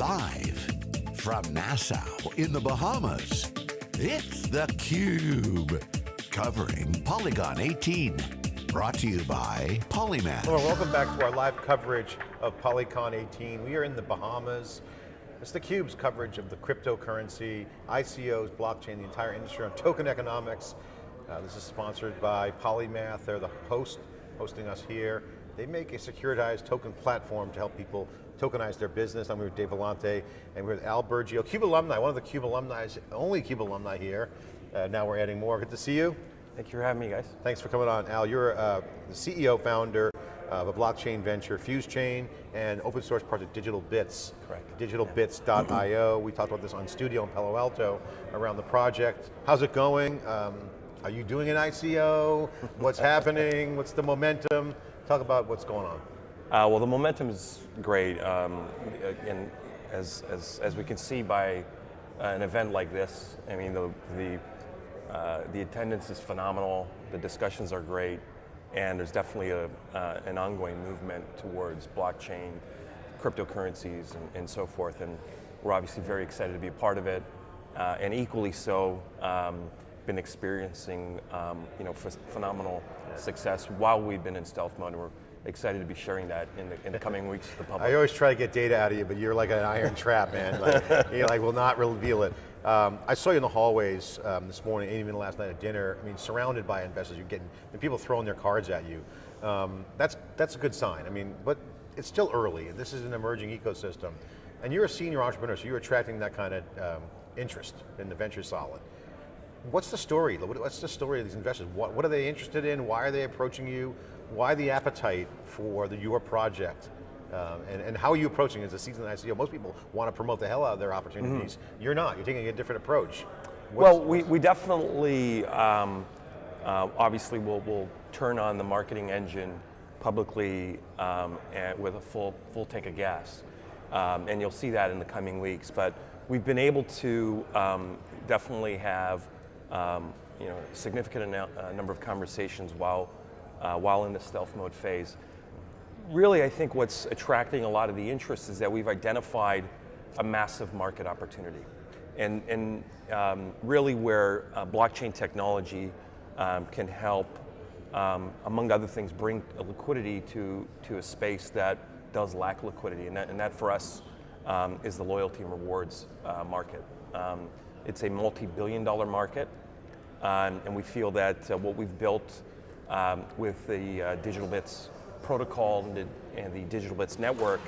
Live from Nassau in the Bahamas, it's theCUBE. Covering Polycon 18. Brought to you by Polymath. Hello, welcome back to our live coverage of Polycon 18. We are in the Bahamas. It's theCUBE's coverage of the cryptocurrency, ICOs, blockchain, the entire industry on token economics. Uh, this is sponsored by Polymath. They're the host, hosting us here. They make a securitized token platform to help people tokenize their business. I'm here with Dave Vellante, and we're with Al Burgio, CUBE alumni, one of the CUBE alumni, only CUBE alumni here. Uh, now we're adding more, good to see you. Thank you for having me, guys. Thanks for coming on. Al, you're uh, the CEO, founder of a blockchain venture, FuseChain, and open source project Digital Bits. Correct. Digitalbits.io. we talked about this on Studio in Palo Alto around the project. How's it going? Um, are you doing an ICO? What's happening? What's the momentum? Talk about what's going on. Uh, well, the momentum is great, um, and as, as, as we can see by uh, an event like this, I mean, the, the, uh, the attendance is phenomenal, the discussions are great, and there's definitely a, uh, an ongoing movement towards blockchain, cryptocurrencies, and, and, so forth, and we're obviously very excited to be a part of it, uh, and equally so, um, been experiencing um, you know, phenomenal success while we've been in stealth mode. We're excited to be sharing that in the, in the coming weeks to the public. I always try to get data out of you, but you're like an iron trap, man. Like, you like will not reveal it. Um, I saw you in the hallways um, this morning, and even last night at dinner. I mean, surrounded by investors, you're getting and people throwing their cards at you. Um, that's that's a good sign. I mean, but it's still early, and this is an emerging ecosystem. And you're a senior entrepreneur, so you're attracting that kind of um, interest in the venture solid. What's the story? What's the story of these investors? What, what are they interested in? Why are they approaching you? Why the appetite for the, your project? Um, and, and, how are you approaching it as a seasoned ICO? Most people want to promote the hell out of their opportunities. Mm -hmm. You're not, you're taking a different approach. What's, well, we, we definitely, um, uh, obviously we'll, we'll turn on the marketing engine publicly um, with a full, full tank of gas. Um, and you'll see that in the coming weeks. But we've been able to um, definitely have um, you know, significant uh, number of conversations while, uh, while in the stealth mode phase. Really, I think what's attracting a lot of the interest is that we've identified a massive market opportunity. And, and um, really where uh, blockchain technology um, can help, um, among other things, bring liquidity to, to a space that does lack liquidity. And that, and that for us um, is the loyalty and rewards uh, market. Um, it's a multi-billion dollar market. Um, and we feel that uh, what we've built um, with the uh, Digital Bits protocol and the, and the Digital Bits network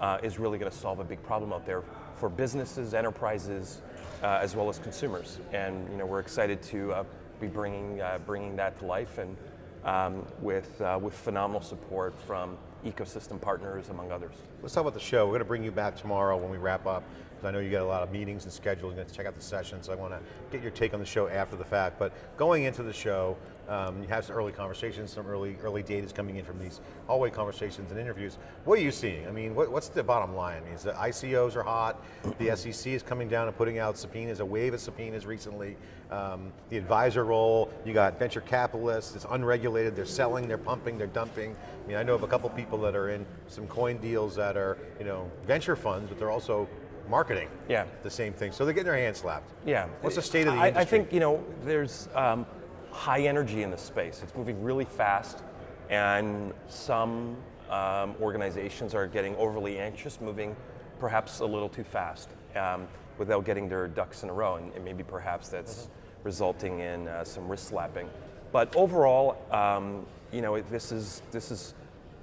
uh, is really going to solve a big problem out there for businesses, enterprises, uh, as well as consumers. And you know, we're excited to uh, be bringing, uh, bringing that to life and um, with, with phenomenal support from ecosystem partners, among others. Let's talk about the show. We're going to bring you back tomorrow when we wrap up, because I know you got a lot of meetings and schedules, you to check out the sessions, so I want to get your take on the show after the fact. But going into the show, um, you have some early conversations, some early early data is coming in from these hallway conversations and interviews. What are you seeing? I mean, what, what's the bottom line? I mean, the ICOs are hot, the SEC is coming down and putting out subpoenas, a wave of subpoenas recently, um, the advisor role, you got venture capitalists, it's unregulated, they're selling, they're pumping, they're dumping. I mean, I know of a couple people that are in some coin deals that are, you know, venture funds, but they're also marketing yeah. the same thing. So they're getting their hands slapped. Yeah. What's the state of the I, industry? I think, you know, there's um, high energy in the space. It's moving really fast and some um, organizations are getting overly anxious, moving perhaps a little too fast um, without getting their ducks in a row and, and maybe perhaps that's mm -hmm. resulting in uh, some wrist slapping. But overall, um, you know, this is, this is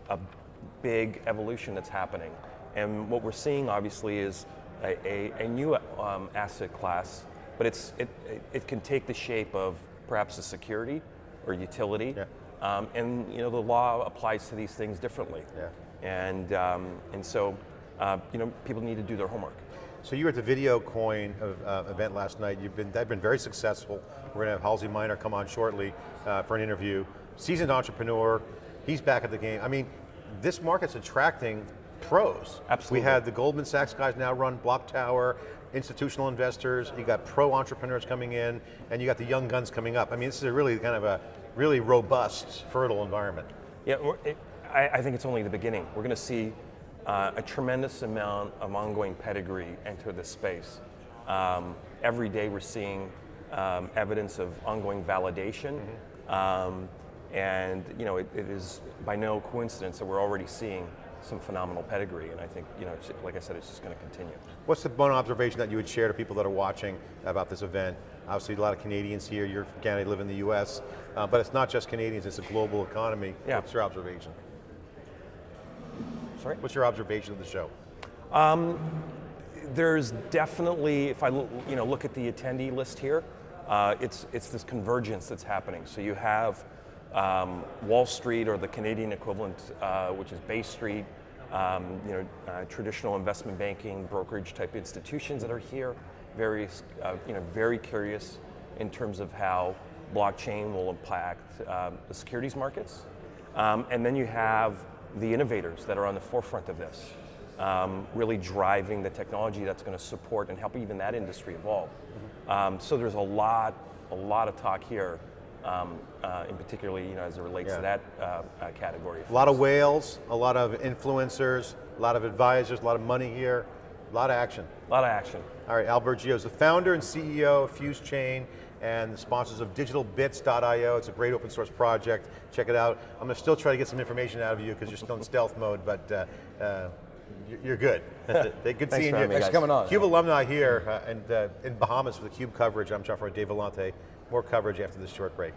a big evolution that's happening. And what we're seeing obviously is a, a, a new um, asset class, but it's, it, it can take the shape of perhaps a security or utility. Yeah. Um, and you know, the law applies to these things differently. Yeah. And, um, and so uh, you know, people need to do their homework. So you were at the Video Coin uh, event last night. You've been, they've been very successful. We're going to have Halsey Minor come on shortly uh, for an interview. Seasoned entrepreneur, he's back at the game. I mean, this market's attracting pros. Absolutely. We had the Goldman Sachs guys now run Block Tower, institutional investors, you got pro entrepreneurs coming in, and you got the young guns coming up. I mean, this is a really kind of a really robust, fertile environment. Yeah, it, I, I, think it's only the beginning. We're going to see uh, a tremendous amount of ongoing pedigree enter this space. Um, every day we're seeing um, evidence of ongoing validation. Um, and you know, it, it is by no coincidence that we're already seeing some phenomenal pedigree, and I think, you know, like I said, it's just going to continue. What's the one observation that you would share to people that are watching about this event? Obviously, a lot of Canadians here. You're from Canada, you live in the U.S., uh, but it's not just Canadians; it's a global economy. Yeah. What's your observation? Sorry. What's your observation of the show? There's definitely, if I look, you know look at the attendee list here, uh, it's it's this convergence that's happening. So you have um, Wall Street or the Canadian equivalent, uh, which is Bay Street, um, you know, uh, traditional investment banking, brokerage type institutions that are here, various, uh, you know, very curious in terms of how blockchain will impact um, the securities markets. Um, and then you have the innovators that are on the forefront of this, um, really driving the technology that's going to support and help even that industry evolve. Um, so there's a lot, a lot of talk here, um, uh, in particularly, you know, as it relates Yeah. to that uh, uh, category. A lot of whales, a lot of influencers, a lot of advisors, a lot of money here, a lot of action. A lot of action. All right, Al Burgio is the founder and CEO of Fuse Chain and the sponsors of digitalbits.io. It's a great open source project. Check it out. I'm going to still try to get some information out of you because you're still in stealth mode, but uh, uh, you're good. They good seeing you. Thanks for coming on. Cube alumni here uh, and uh, in Bahamas for the Cube coverage. I'm John Dave Vellante. More coverage after this short break.